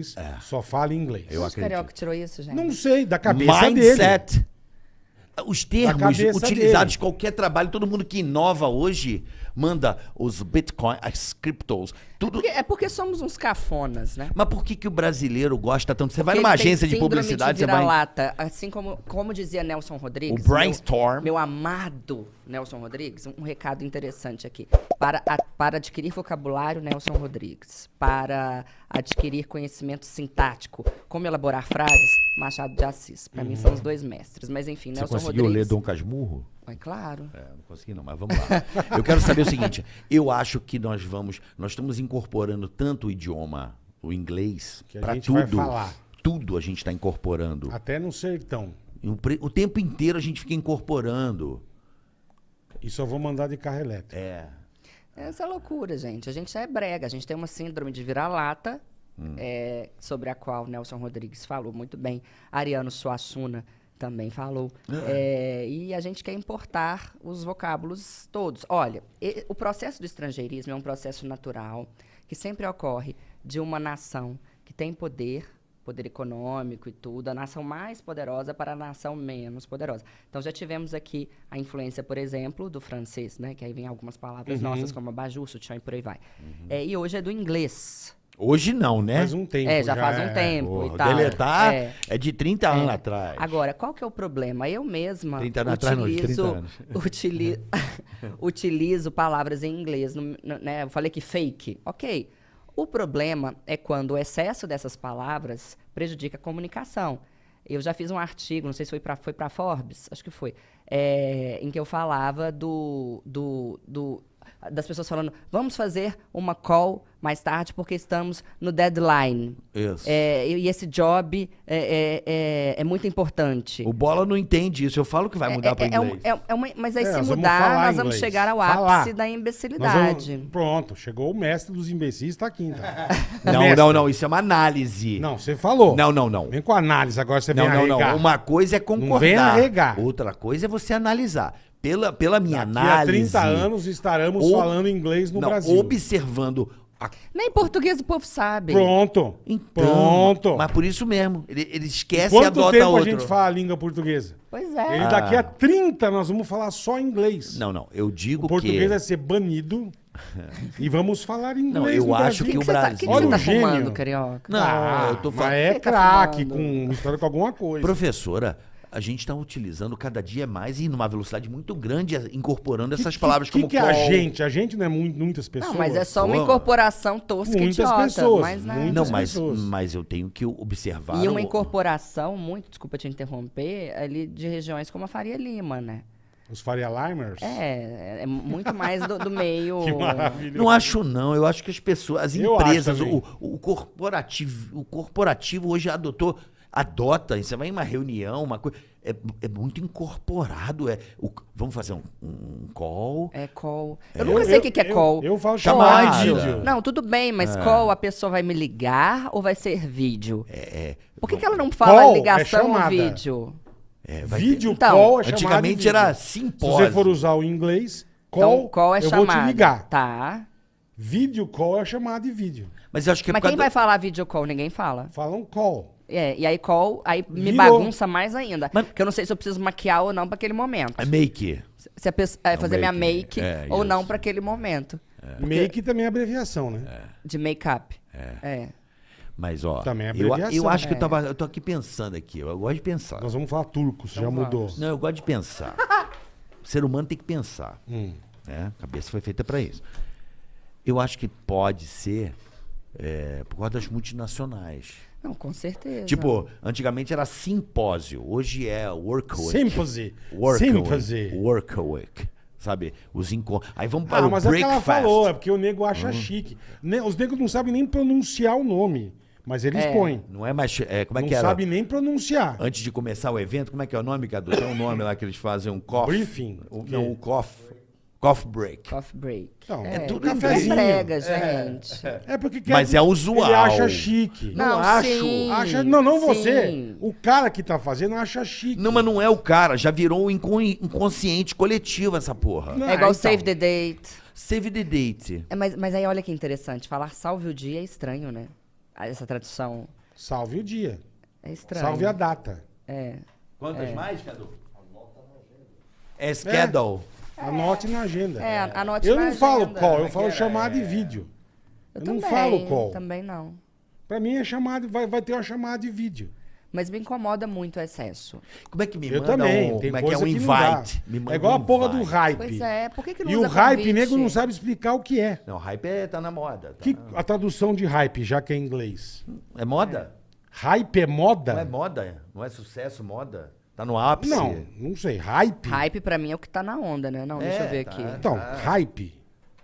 inglês, só fala inglês. Eu Onde o Carioca tirou isso, gente? Não sei, da cabeça dele. Mindset. Os termos utilizados dele. em qualquer trabalho, todo mundo que inova hoje manda os Bitcoin, as criptos, tudo. Porque- é porque somos uns cafonas, né? Mas por que, que o brasileiro gosta tanto? Você vai Porque numa ele tem agência de publicidade, de você vai. vira-lata, assim como, como dizia Nelson Rodrigues. O brainstorm. Meu, meu amado Nelson Rodrigues, um, recado interessante aqui. Para, a- para adquirir vocabulário, Nelson Rodrigues. Para adquirir conhecimento sintático, como elaborar frases, Machado de Assis. Para mim são os dois mestres. Mas enfim, Uhum. Você Nelson conseguiu Rodrigues. ler Dom Casmurro? É claro. É, não consegui não, mas vamos lá. Eu quero saber o seguinte, eu acho que nós vamos, nós estamos incorporando tanto o idioma, o inglês, para gente tudo. vai falar. Tudo a gente está incorporando. Até no sertão. O, pre- o tempo inteiro a gente fica incorporando. E só vou mandar de carro elétrico. É. Essa é loucura, gente. A gente é brega. A gente tem uma síndrome de vira-lata, é, sobre a qual Nelson Rodrigues falou muito bem. Ariano Suassuna também falou. É, e a gente quer importar os vocábulos todos. Olha, e- o processo do estrangeirismo é um processo natural que sempre ocorre de uma nação que tem poder, poder econômico e tudo, a nação mais poderosa para a nação menos poderosa. Então já tivemos aqui a influência, por exemplo, do francês, né? Que aí vem algumas palavras nossas como abajur, sutiã e por aí vai. É, e hoje é do inglês. Hoje não, né? Faz um tempo. é, já, faz um é. tempo Porra, e tal. deletar É. é. de 30 anos atrás. Agora, qual que é o problema? Eu mesma 30 anos atrás, não, de 30 utilizo, anos. utili- utilizo palavras em inglês. no- no- né? Eu falei que fake. Ok. O problema é quando o excesso dessas palavras prejudica a comunicação. Eu já fiz um artigo, não sei se foi para foi pra Forbes, acho que foi, é, em que eu falava do, do, do- das pessoas falando, vamos fazer uma call mais tarde porque estamos no deadline. Isso. É, e esse job é, é, é, é muito importante. O Bola não entende isso. Eu falo que vai mudar para É- é um- inglês. é- é uma- mas aí, É, se mudar, nós vamos chegar ao Falar. ápice da imbecilidade. vamos- Pronto, chegou o mestre dos imbecis, tá aqui, então. Não, Mestre. não, não. Isso é uma análise. Não, você falou. Não, não, não. Vem com análise, agora você Não, vem não, não. arregar. Uma coisa é concordar. vem arregar. Outra coisa é você analisar. Pela, pela minha Daqui a análise. 30 anos estaremos Ob- falando inglês no não, Brasil. Observando. a- Nem português o povo sabe. Pronto. Então, Pronto. Mas por isso mesmo. Ele, ele esquece e Quanto adota tempo outro. a gente fala a língua portuguesa? Pois é. Ele daqui a 30 nós vamos falar só inglês. Não, não. Eu digo O português que. vai ser banido e vamos falar inglês Não, eu acho Brasil. que que o que você tá, Brasil- que que Olha você o tá gênio. fumando, carioca? Não, Ah, eu tô mas falando. é Quem tá craque, fumando? com mistura com alguma coisa. Professora, a gente está utilizando cada dia mais e numa velocidade muito grande, incorporando essas palavras que, como que é a call. gente? A gente não é muito, muitas pessoas? Não, mas é só uma incorporação tosca e Muitas idiota. pessoas, Mas, né? muitas- Não, mas, pessoas. mas eu tenho que observar. E uma incorporação, muito, desculpa te interromper, ali de regiões como a Faria Lima, né? Os Faria Limers? É, é muito mais do, do meio. Que maravilha. Não acho, não. Eu acho que as pessoas, as Eu empresas, o, o corporativo, o corporativo hoje adotou, adota. Você vai em uma reunião, uma coisa. É, é muito incorporado. É, o- vamos fazer um, um call. É call. Eu Eu- nunca sei o eu- que, que é eu- call. eu falo chamada. Áudio. vídeo. Não, tudo bem, mas É. call a pessoa vai me ligar ou vai ser vídeo? É, Por que, que ela não fala Call é ligação ou chamada. vídeo? é, ter- Vídeo Então, call é chamada Antigamente de vídeo. era Se simpósio. você for usar o inglês, call, então, call é eu chamada. vou te ligar. Tá. Vídeo call é chamada de vídeo. Mas eu acho que é Mas quem vai falar video call? Ninguém fala. Falam call. É, e aí call, aí me Virou. bagunça mais ainda. Mas- Porque eu não sei se eu preciso maquiar ou não pra aquele momento. É make. Se a pessoa, é, É fazer minha make, make é, ou não isso. pra aquele momento. Make também é abreviação, né? De make-up. É. Mas, ó, Também é eu, abreviação. eu acho que eu, É. tava, eu tô aqui pensando aqui. Eu gosto de pensar. Nós vamos falar turco, já Então mudou. vamos. Não, eu gosto de pensar. o ser humano tem que pensar. Hum. Né? A cabeça foi feita para isso. Eu acho que pode ser é, por causa das multinacionais. Não, com certeza. Tipo, antigamente era simpósio, hoje é workweek. Sympathy. Workweek. Workweek. Sabe? Os encontros. Aí vamos para Ah, o mas é o que ela breakfast. falou, é porque o nego acha Uhum. chique. Ne- Os negros não sabem nem pronunciar o nome, mas eles É. põem. Não é mais. É, como é não que era? sabem nem pronunciar. Antes de começar o evento, como é que é o nome, Cadu? Tem um nome lá que eles fazem, um coffee. Briefing. Um, O não, um coffee. Coffee break. Coffee break. Não, é, tudo é em cafezinho. brega, gente. É porque quer- Mas é usual. Ele acha chique. Não, acho. sim. Acha, não, não você. sim. O cara que tá fazendo acha chique. Não, mas não é o cara, já virou um incon- inconsciente coletivo essa porra. Não, É igual então. save the date. Save the date. É, mas, mas aí olha que interessante, falar salve o dia é estranho, né? essa tradução. Salve o dia. É estranho. Salve a data. É. Quantas mais, Cadu? É schedule. Anote na agenda. É, anote eu na não falo agenda. call, eu falo chamada de vídeo. Eu, não também, falo call. Também não. Pra mim é chamada, vai, vai ter uma chamada de vídeo. Mas me incomoda muito o excesso. Como é que me eu manda também. um, tem como é que é um não invite? Me manda É igual um a porra do invite. hype. Pois é, por que, que não E usa o hype, convite? nego não sabe explicar o que é. Não, hype é, tá na moda. tá Que, na- a tradução de hype, já que é em inglês. É moda? Hype é moda? Não é moda? Não é sucesso, moda? Tá no ápice? Não, não sei. Hype? Hype pra mim é o que tá na onda, né? Não, deixa É, eu ver tá. aqui. Então, hype.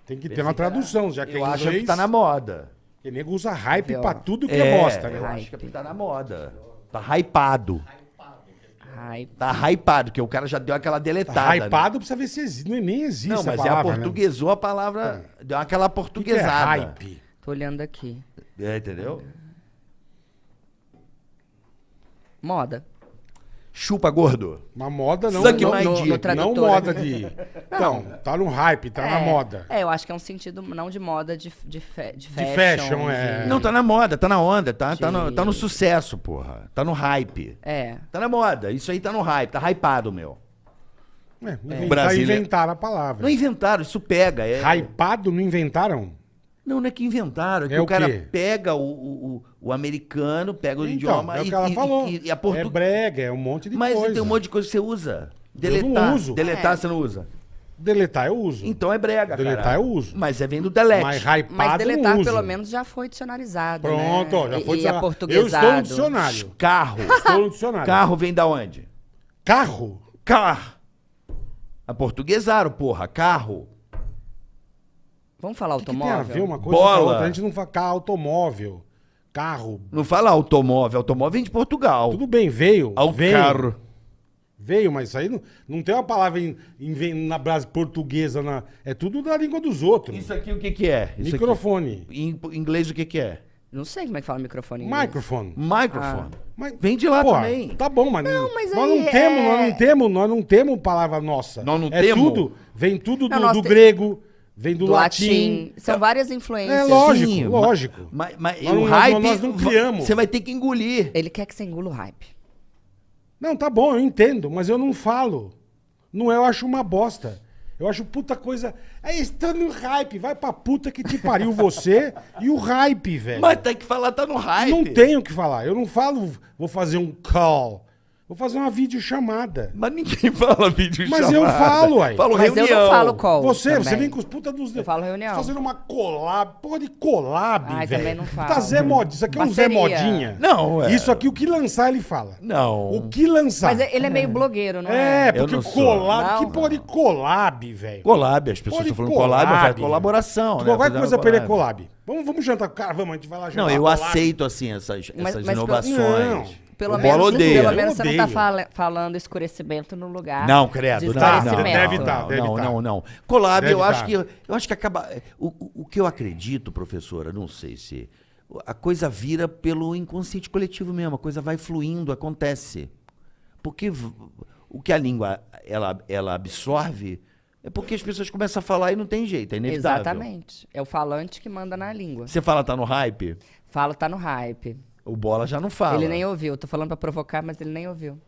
Tem que ter uma tradução, já que é Eu em acho que tá na moda. Porque nego usa hype Viu? pra tudo que é, bosta, né? Eu acho que tá na moda. Tá hypado. Hype. Tá hypado, que o cara já deu aquela deletada. Tá né? hypado precisa ver se existe. Não, nem existe Não, a mas palavra, é a né? portuguesou a palavra. Deu aquela O que que é portuguesada. hype? Tô olhando aqui. É, entendeu? Moda. Chupa gordo. Uma moda não, Suck não, my não, dick. No não moda de... Então, tá no hype, tá na É, moda. É, eu acho que é um sentido não de moda, de, de, fe, de fashion. fashion, é. de- Não, tá na moda, tá na onda, tá, tá, no, De- tá no sucesso, porra. Tá no hype. É. Tá na moda. Isso aí tá no hype, tá hypado, meu. É, inventar, Brasília- inventaram a palavra. Não inventaram, isso pega. É... Hypado não inventaram? Não, não é que inventaram, é que É o o cara quê? pega o, o, o- o americano, pega o Então, idioma é o e, que ela e- falou. e- e a É portu... brega, é um monte de Mas coisa. tem um monte de coisa que você usa. não Deletar. uso. Deletar É. você não usa. Deletar eu uso. Então é brega, Deletar cara. eu uso. Mas é vem do delete. Mas hypado Mas deletar, não uso. pelo menos, já foi dicionarizado. Pronto, né? já E- foi e, dicionário. Eu estou no dicionário. Carro. Estou no dicionário. Carro vem da onde? Carro? Car. A portuguesaram, porra. Carro. Vamos falar O que, que tem a automóvel? ver uma coisa com a Bola. outra? A gente não fala carro, automóvel, carro. Não fala automóvel. Automóvel vem de Portugal. Tudo bem, veio. Ao veio, carro. Veio, mas isso aí não, não tem uma palavra em, em- na brasa portuguesa. Na, é tudo da língua dos outros. Isso aqui o que que é? Isso aqui. Microfone. Em inglês o que que é? Não sei como é que fala microfone em inglês. Microfone. Microphone. Mas, Vem de lá pô, também. Tá bom, mas, Não, mas nós aí não temos, é- nós não temos, nós não temos palavra nossa. Nós não é temos? tudo, vem tudo Não, do, nós do te- grego, vem do, Do latim. latim. São várias influências. É lógico, Sim, lógico. Mas, mas Nós o não- hype. nós não criamos. Você vai ter que engolir. Ele quer que você engula o hype. Não, tá bom, eu entendo, mas eu não falo. Não é, eu acho uma bosta. Eu acho puta coisa. É está no hype, vai pra puta que te pariu você e o hype, velho. Mas tem que falar, tá no hype. Não tenho o que falar. Eu não falo, vou fazer um call. Vou fazer uma videochamada. Mas ninguém fala vídeo Mas eu falo, uai. Falo Mas reunião. eu não falo call. Você, também. você vem com os puta dos. Eu falo reunião. Fazendo uma collab. Porra de collab, Ai, velho. também não falo. Tá Zé Modinha. Isso aqui é um Zé. Modinha. Não, é. Isso aqui, o que lançar, ele fala. Não. O que lançar. Mas ele é meio blogueiro, não É, é? porque não collab. Não. Que porra de collab, velho? Collab, as pessoas estão falando collab, mas é colaboração, né? Qualquer coisa pra ele é collab. Vamos, vamos jantar com o cara, vamos, a gente vai lá jantar. Não, eu collab. aceito, assim, essas, Mas- essas mas inovações. Pelo o menos, Bola odeia. pelo menos você não tá fala- falando escurecimento no lugar. Não, credo, de não, não, deve não, tá, não, deve não, tá. não, não. Collab, Deve eu acho tá. que eu acho que acaba o, o- o que eu acredito, professora, não sei se a coisa vira pelo inconsciente coletivo mesmo, a coisa vai fluindo, acontece. Porque o que a língua ela ela absorve é porque as pessoas começam a falar e não tem jeito, é inevitável. Exatamente. É o falante que manda na língua. Você fala tá no hype, Fala, tá no hype. O bola já não fala. Ele nem ouviu. Tô falando pra provocar, mas ele nem ouviu.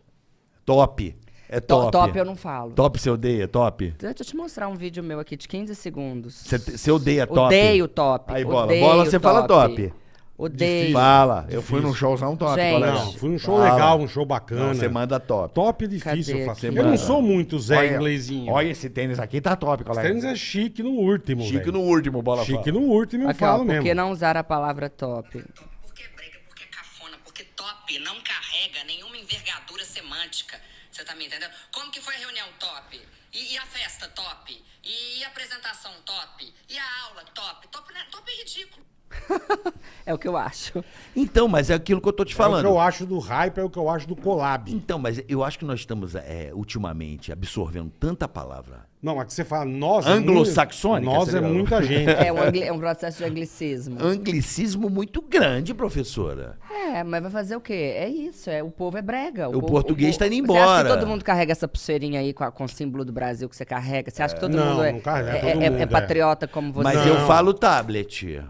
top. É To- top. top eu não falo. Top você odeia, top. Deixa eu te mostrar um vídeo meu aqui de 15 segundos. Você, odeia top. Odeio top. Aí, bola. odeio Bola, você fala top. Odeio. Fala. Eu fui num showzão top, Gente. colega. Não, foi um show Fala. legal, um show bacana. Você manda top. Top é difícil, Cadê eu faço. Eu não sou muito Zé Olha, inglesinho. Olha esse tênis aqui, tá top, colega. tênis é chique no último, Chique velho. no último, bola Chique fala. no último, eu Aqui, ó, falo por mesmo. que não usar a palavra top? Porque é brega, porque é cafona, porque top não carrega nenhuma envergadura semântica. Você tá me entendendo? Como que foi a reunião top? E, e a festa top? E, a apresentação top? E a aula top? Top, né? top é ridículo. É o que eu acho. Então, mas é aquilo que eu tô te É o falando. que eu acho do hype, é o que eu acho do collab. Então, mas eu acho que nós estamos, é, ultimamente, absorvendo tanta palavra. Não, é que você fala nós... é Anglo-saxônica, Nós é muita gente. É um, é um processo de anglicismo. Anglicismo muito grande, professora. É, mas vai fazer o quê? É isso, é, o povo é brega. O povo- português povo- tá indo Você acha embora. que todo mundo carrega essa pulseirinha aí com, a- com o símbolo do Brasil que você carrega? Você acha que todo Não, mundo é, não carrega, é, todo mundo é é. patriota como você? Mas Não. eu falo tablet.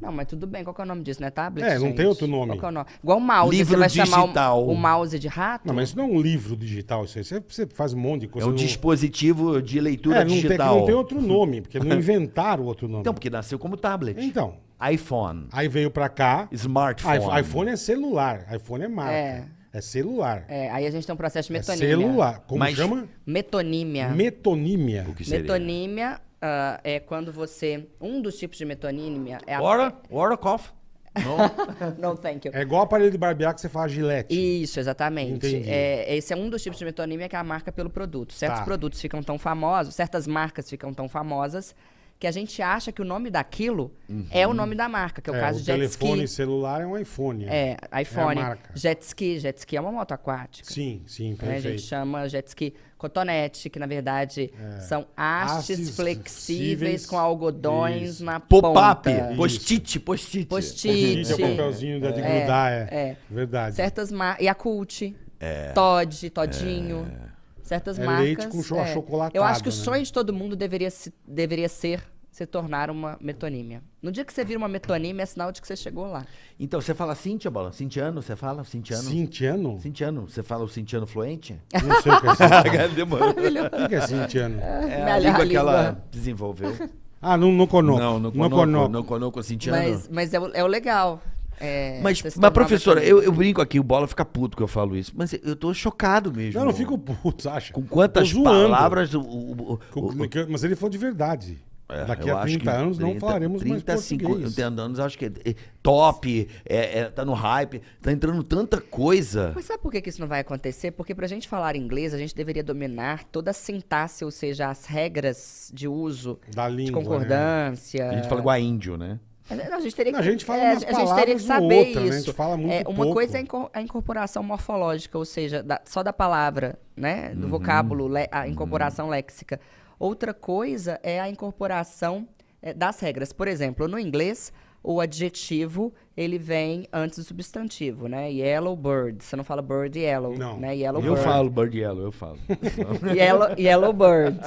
Não, mas tudo bem. Qual que é o nome disso? Não é tablet, É, não gente? tem outro nome. Qual que é o nome? Igual o mouse. Livro você vai chamar digital. o, o mouse de rato? Não, mas isso não é um livro digital, isso aí. Você, você faz um monte de É coisa. um não- dispositivo de leitura É, não tem, digital. não tem outro nome, porque não inventaram outro nome. Então, porque nasceu como tablet. Então, iPhone. aí veio pra cá. Smartphone. iPhone. é celular, iPhone é marca. É, É. celular. É, É, aí a gente tem um processo de metonímia. celular. Como Mas- chama? Metonímia. Metonímia. O que seria? Metonímia ah, é quando você... Um dos tipos de metonímia é a... Ora, ora, cough. Não. Não, thank you. É igual aparelho de barbear que você fala gilete. Isso, exatamente. Entendi. É, esse é um dos tipos de metonímia que é a marca pelo produto. Certos Tá. produtos ficam tão famosos, certas marcas ficam tão famosas, que a gente acha que o nome daquilo é o nome da marca, que é o caso o de jet telefone ski. celular é um iPhone. É, iPhone. É a marca. jet ski. Jet ski é uma moto aquática. Sim, sim, né? A perfeito. gente chama jet ski cotonete, que na verdade são hastes flexíveis flexíveis. com algodões Isso. na Pop-up. ponta. Post-it, post-it. Post-it. Post-it é o papelzinho de grudar, é. é. Verdade. Certas marcas. Yakult, Todd, Todinho. Certas É marcas. leite com cho- achocolatado, Eu acho que o né? sonho de todo mundo deveria, se- deveria ser se tornar uma metonímia. No dia que você vira uma metonímia, é sinal de que você chegou lá. Então, você fala Cintia, Bola? Cintiano, você fala? Cintiano? Cintiano? Cintiano, você fala o Cintiano fluente? Não sei o que é Cintiano. Demorou. O que que é Cintiano? É Minha a língua que língua. ela desenvolveu. Ah, não, não conoco. Não, no não conoco. no conoco Cintiano. Mas, mas é, o, é o legal. É, Mas, mas professora, eu, eu brinco aqui, o Bola fica puto que eu falo isso. Mas eu tô chocado mesmo. Não, não fico puto, acha? Com quantas palavras o... o- o- Mas ele falou de verdade. É, Daqui a acho 30 que anos não 30, falaremos 30, mais português. 50 anos, acho que é, é top, é, é, tá no hype, tá entrando tanta coisa. Mas sabe por que, que isso não vai acontecer? Porque pra gente falar inglês, a gente deveria dominar toda a sintaxe, ou seja, as regras de uso, Da de língua, concordância. A gente fala igual a índio, né? Não, a gente teria que, a gente fala é, a gente teria que saber outra, né? A isso. gente fala muito É, uma pouco. coisa é a inco- a incorporação morfológica, ou seja, da- só da palavra, né? Do vocábulo, le- a incorporação léxica. Outra coisa é a incorporação das regras. Por exemplo, no inglês, o adjetivo ele vem antes do substantivo, né? Yellow bird. Você não fala bird yellow, Não. né? Yellow Eu bird. falo bird yellow, eu falo. Yellow, yellow bird.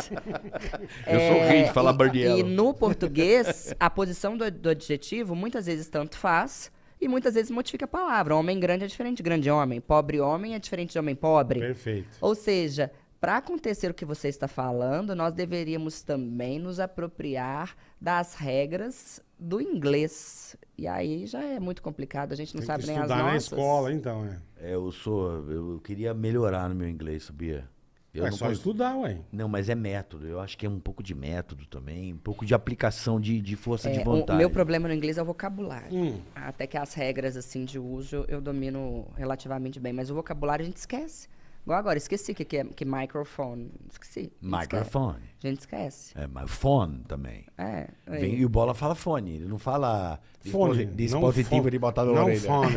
Eu sou rei de falar e, bird E yellow. no português, a posição do, do adjetivo muitas vezes tanto faz e muitas vezes modifica a palavra. Homem grande é diferente de grande homem. Pobre homem é diferente de homem pobre. Perfeito. Ou seja, para acontecer o que você está falando, nós deveríamos também nos apropriar das regras do inglês. E aí já é muito complicado, a gente não Tem sabe que nem as estudar na nossas. escola, então, é. É, eu sou. Eu queria melhorar no meu inglês, sabia? Eu é não só cons- estudar, ué. Não, mas é método. Eu acho que é um pouco de método também, um pouco de aplicação de, de força É, de o vontade. meu problema no inglês é o vocabulário. Hum. Até que as regras assim de uso eu- eu domino relativamente bem, mas o vocabulário a gente esquece. Igual agora, esqueci o que, que é que microphone. Esqueci. A gente esquece. Microphone. A gente esquece. É, mas phone também. É. Vem- aí. e o Bola fala fone, ele não fala Fone. disposi- dispositivo não de botar na Não orelha. fone.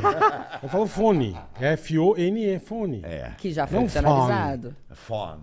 Eu falo fone. F-O-N-E, fone. É, Que já foi Não opcionalizado. phone.